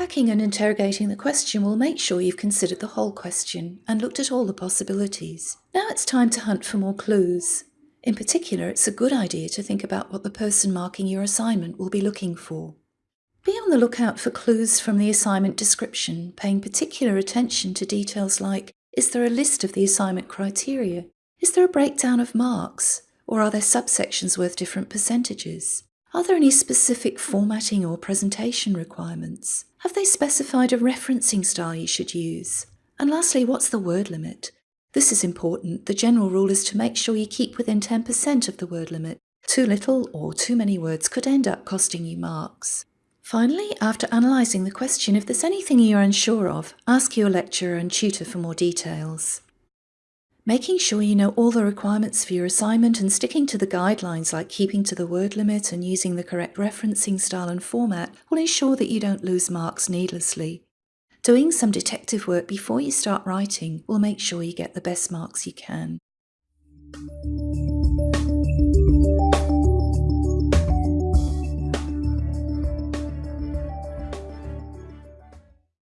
Unpacking and interrogating the question will make sure you've considered the whole question and looked at all the possibilities. Now it's time to hunt for more clues. In particular, it's a good idea to think about what the person marking your assignment will be looking for. Be on the lookout for clues from the assignment description, paying particular attention to details like is there a list of the assignment criteria? Is there a breakdown of marks? Or are there subsections worth different percentages? Are there any specific formatting or presentation requirements? Have they specified a referencing style you should use? And lastly, what's the word limit? This is important. The general rule is to make sure you keep within 10% of the word limit. Too little or too many words could end up costing you marks. Finally, after analysing the question, if there's anything you're unsure of, ask your lecturer and tutor for more details. Making sure you know all the requirements for your assignment and sticking to the guidelines like keeping to the word limit and using the correct referencing style and format will ensure that you don't lose marks needlessly. Doing some detective work before you start writing will make sure you get the best marks you can.